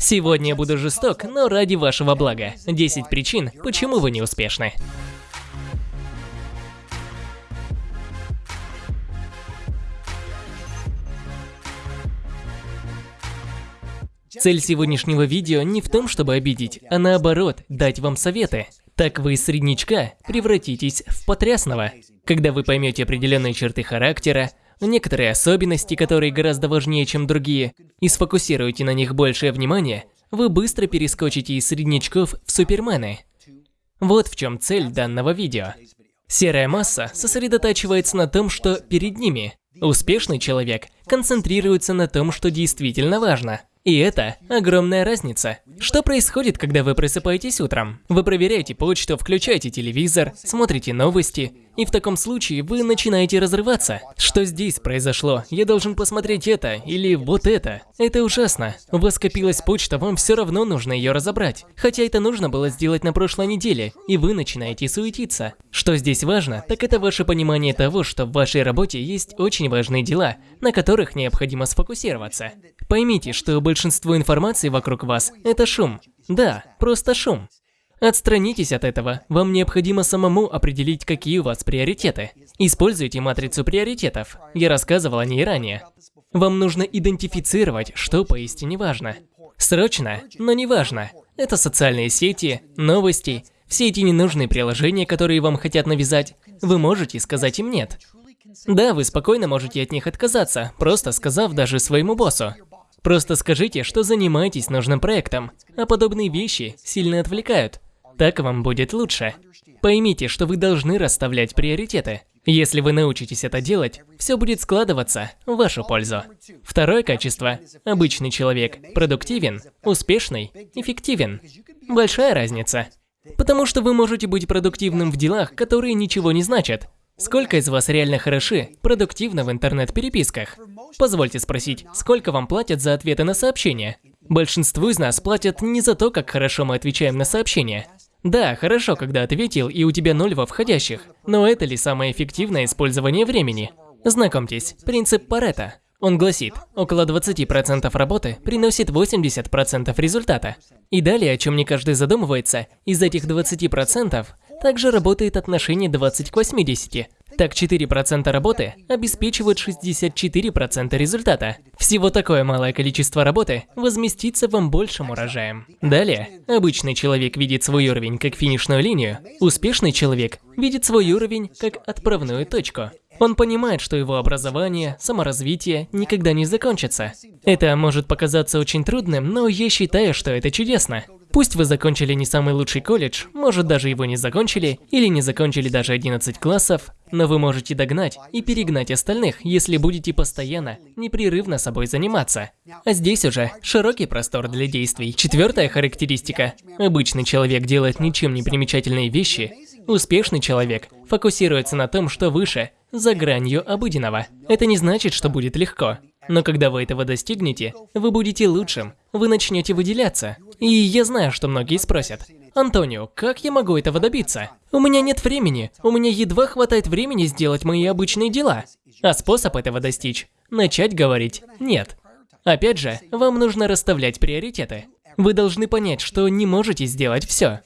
Сегодня я буду жесток, но ради вашего блага. 10 причин, почему вы не успешны. Цель сегодняшнего видео не в том, чтобы обидеть, а наоборот, дать вам советы. Так вы из среднячка превратитесь в потрясного. Когда вы поймете определенные черты характера, некоторые особенности, которые гораздо важнее, чем другие, и сфокусируете на них большее внимание, вы быстро перескочите из среднячков в супермены. Вот в чем цель данного видео. Серая масса сосредотачивается на том, что перед ними. Успешный человек концентрируется на том, что действительно важно. И это огромная разница. Что происходит, когда вы просыпаетесь утром? Вы проверяете почту, включаете телевизор, смотрите новости, и в таком случае вы начинаете разрываться. Что здесь произошло? Я должен посмотреть это или вот это. Это ужасно. У вас скопилась почта, вам все равно нужно ее разобрать. Хотя это нужно было сделать на прошлой неделе, и вы начинаете суетиться. Что здесь важно, так это ваше понимание того, что в вашей работе есть очень важные дела, на которых необходимо сфокусироваться. Поймите, что большинство информации вокруг вас – это шум. Да, просто шум. Отстранитесь от этого. Вам необходимо самому определить, какие у вас приоритеты. Используйте матрицу приоритетов. Я рассказывал о ней ранее. Вам нужно идентифицировать, что поистине важно. Срочно, но не важно. Это социальные сети, новости, все эти ненужные приложения, которые вам хотят навязать. Вы можете сказать им «нет». Да, вы спокойно можете от них отказаться, просто сказав даже своему боссу. Просто скажите, что занимаетесь нужным проектом, а подобные вещи сильно отвлекают. Так вам будет лучше. Поймите, что вы должны расставлять приоритеты. Если вы научитесь это делать, все будет складываться в вашу пользу. Второе качество. Обычный человек. Продуктивен, успешный, эффективен. Большая разница. Потому что вы можете быть продуктивным в делах, которые ничего не значат. Сколько из вас реально хороши, продуктивны в интернет-переписках? Позвольте спросить, сколько вам платят за ответы на сообщения? Большинству из нас платят не за то, как хорошо мы отвечаем на сообщения, да, хорошо, когда ответил и у тебя ноль во входящих, но это ли самое эффективное использование времени? Знакомьтесь, принцип Паретта. Он гласит, около 20% работы приносит 80% результата. И далее, о чем не каждый задумывается, из этих 20% также работает отношение 20 к 80. Так 4% работы обеспечивают 64% результата. Всего такое малое количество работы возместится вам большим урожаем. Далее, обычный человек видит свой уровень как финишную линию, успешный человек видит свой уровень как отправную точку. Он понимает, что его образование, саморазвитие никогда не закончится. Это может показаться очень трудным, но я считаю, что это чудесно. Пусть вы закончили не самый лучший колледж, может даже его не закончили, или не закончили даже 11 классов, но вы можете догнать и перегнать остальных, если будете постоянно, непрерывно собой заниматься. А здесь уже широкий простор для действий. Четвертая характеристика. Обычный человек делает ничем не примечательные вещи. Успешный человек фокусируется на том, что выше, за гранью обыденного. Это не значит, что будет легко. Но когда вы этого достигнете, вы будете лучшим, вы начнете выделяться. И я знаю, что многие спросят, Антонио, как я могу этого добиться? У меня нет времени, у меня едва хватает времени сделать мои обычные дела. А способ этого достичь – начать говорить «нет». Опять же, вам нужно расставлять приоритеты. Вы должны понять, что не можете сделать все.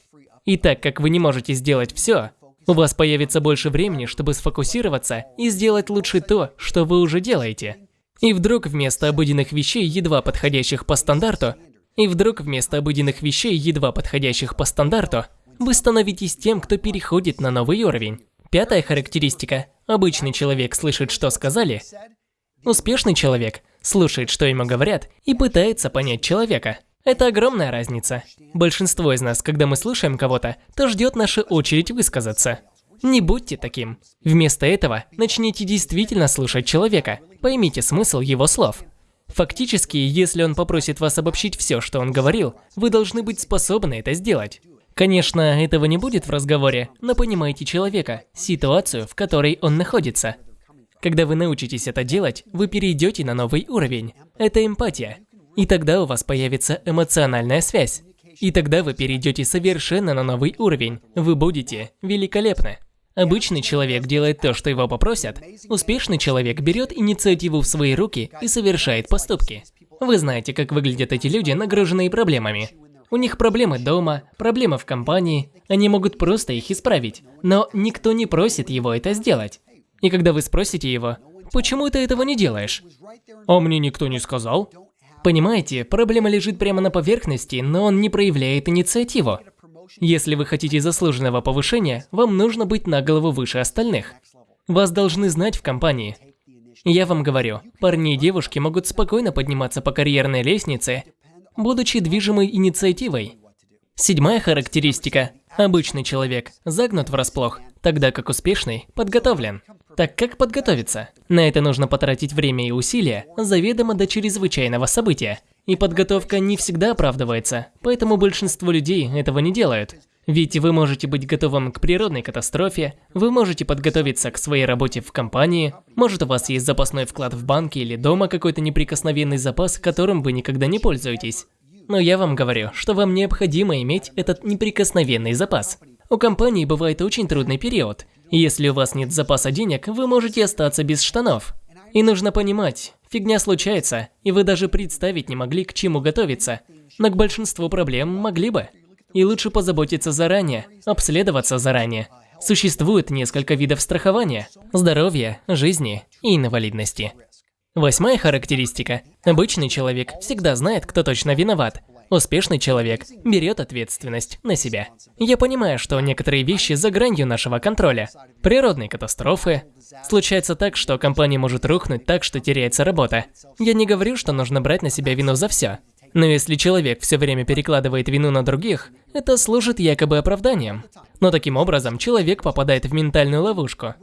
И так как вы не можете сделать все, у вас появится больше времени, чтобы сфокусироваться и сделать лучше то, что вы уже делаете. И вдруг вместо обыденных вещей, едва подходящих по стандарту, и вдруг вместо обыденных вещей, едва подходящих по стандарту, вы становитесь тем, кто переходит на новый уровень. Пятая характеристика. Обычный человек слышит, что сказали. Успешный человек слушает, что ему говорят, и пытается понять человека. Это огромная разница. Большинство из нас, когда мы слушаем кого-то, то ждет наша очередь высказаться. Не будьте таким. Вместо этого начните действительно слушать человека. Поймите смысл его слов. Фактически, если он попросит вас обобщить все, что он говорил, вы должны быть способны это сделать. Конечно, этого не будет в разговоре, но понимайте человека, ситуацию, в которой он находится. Когда вы научитесь это делать, вы перейдете на новый уровень. Это эмпатия. И тогда у вас появится эмоциональная связь. И тогда вы перейдете совершенно на новый уровень. Вы будете великолепны. Обычный человек делает то, что его попросят. Успешный человек берет инициативу в свои руки и совершает поступки. Вы знаете, как выглядят эти люди, нагруженные проблемами. У них проблемы дома, проблемы в компании, они могут просто их исправить. Но никто не просит его это сделать. И когда вы спросите его, почему ты этого не делаешь? А мне никто не сказал. Понимаете, проблема лежит прямо на поверхности, но он не проявляет инициативу. Если вы хотите заслуженного повышения, вам нужно быть на голову выше остальных. Вас должны знать в компании. Я вам говорю, парни и девушки могут спокойно подниматься по карьерной лестнице, будучи движимой инициативой. Седьмая характеристика. Обычный человек загнут врасплох, тогда как успешный подготовлен. Так как подготовиться? На это нужно потратить время и усилия, заведомо до чрезвычайного события. И подготовка не всегда оправдывается, поэтому большинство людей этого не делают. Ведь вы можете быть готовым к природной катастрофе, вы можете подготовиться к своей работе в компании, может у вас есть запасной вклад в банке или дома какой-то неприкосновенный запас, которым вы никогда не пользуетесь. Но я вам говорю, что вам необходимо иметь этот неприкосновенный запас. У компании бывает очень трудный период, если у вас нет запаса денег, вы можете остаться без штанов. И нужно понимать, фигня случается, и вы даже представить не могли, к чему готовиться. Но к большинству проблем могли бы. И лучше позаботиться заранее, обследоваться заранее. Существует несколько видов страхования – здоровья, жизни и инвалидности. Восьмая характеристика. Обычный человек всегда знает, кто точно виноват, Успешный человек берет ответственность на себя. Я понимаю, что некоторые вещи за гранью нашего контроля. Природные катастрофы. Случается так, что компания может рухнуть так, что теряется работа. Я не говорю, что нужно брать на себя вину за все. Но если человек все время перекладывает вину на других, это служит якобы оправданием. Но таким образом человек попадает в ментальную ловушку.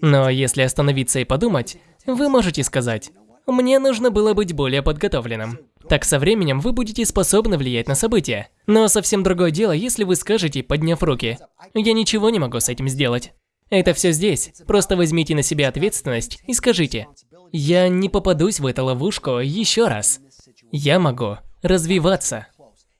Но если остановиться и подумать, вы можете сказать, мне нужно было быть более подготовленным. Так со временем вы будете способны влиять на события. Но совсем другое дело, если вы скажете, подняв руки, «Я ничего не могу с этим сделать». Это все здесь. Просто возьмите на себя ответственность и скажите, «Я не попадусь в эту ловушку еще раз. Я могу развиваться.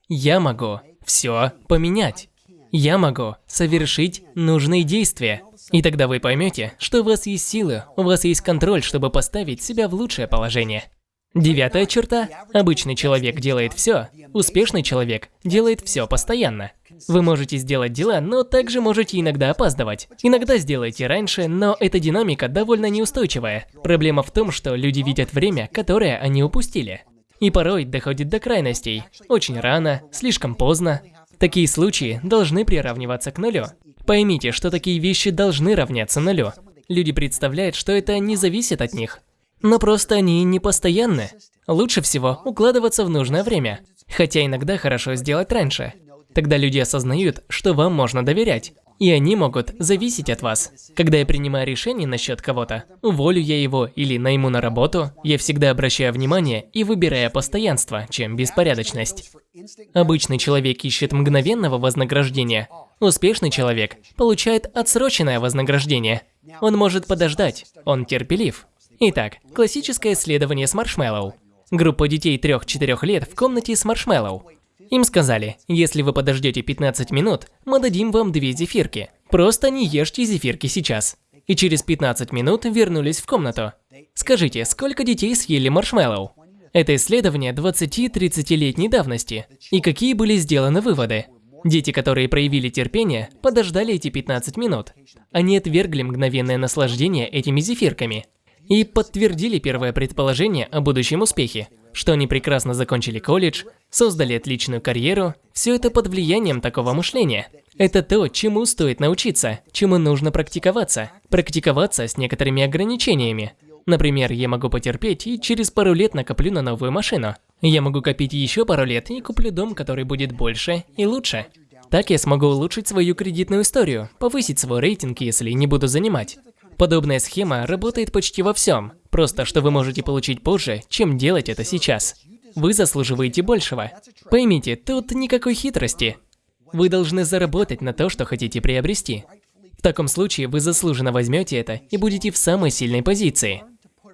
Я могу все поменять. Я могу совершить нужные действия». И тогда вы поймете, что у вас есть силы, у вас есть контроль, чтобы поставить себя в лучшее положение. Девятая черта. Обычный человек делает все, успешный человек делает все постоянно. Вы можете сделать дела, но также можете иногда опаздывать. Иногда сделаете раньше, но эта динамика довольно неустойчивая. Проблема в том, что люди видят время, которое они упустили. И порой доходит до крайностей. Очень рано, слишком поздно. Такие случаи должны приравниваться к нулю. Поймите, что такие вещи должны равняться нулю. Люди представляют, что это не зависит от них. Но просто они не постоянны. Лучше всего укладываться в нужное время. Хотя иногда хорошо сделать раньше. Тогда люди осознают, что вам можно доверять. И они могут зависеть от вас. Когда я принимаю решение насчет кого-то, уволю я его или найму на работу, я всегда обращаю внимание и выбираю постоянство, чем беспорядочность. Обычный человек ищет мгновенного вознаграждения. Успешный человек получает отсроченное вознаграждение. Он может подождать, он терпелив. Итак, классическое исследование с маршмеллоу. Группа детей 3-4 лет в комнате с маршмеллоу. Им сказали, если вы подождете 15 минут, мы дадим вам две зефирки. Просто не ешьте зефирки сейчас. И через 15 минут вернулись в комнату. Скажите, сколько детей съели маршмеллоу? Это исследование 20-30-летней давности. И какие были сделаны выводы? Дети, которые проявили терпение, подождали эти 15 минут. Они отвергли мгновенное наслаждение этими зефирками и подтвердили первое предположение о будущем успехе, что они прекрасно закончили колледж, создали отличную карьеру, все это под влиянием такого мышления. Это то, чему стоит научиться, чему нужно практиковаться. Практиковаться с некоторыми ограничениями. Например, я могу потерпеть и через пару лет накоплю на новую машину. Я могу копить еще пару лет и куплю дом, который будет больше и лучше. Так я смогу улучшить свою кредитную историю, повысить свой рейтинг, если не буду занимать. Подобная схема работает почти во всем, просто что вы можете получить позже, чем делать это сейчас. Вы заслуживаете большего. Поймите, тут никакой хитрости. Вы должны заработать на то, что хотите приобрести. В таком случае вы заслуженно возьмете это и будете в самой сильной позиции.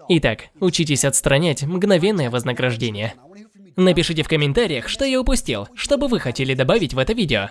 Итак, учитесь отстранять мгновенное вознаграждение. Напишите в комментариях, что я упустил, что бы вы хотели добавить в это видео.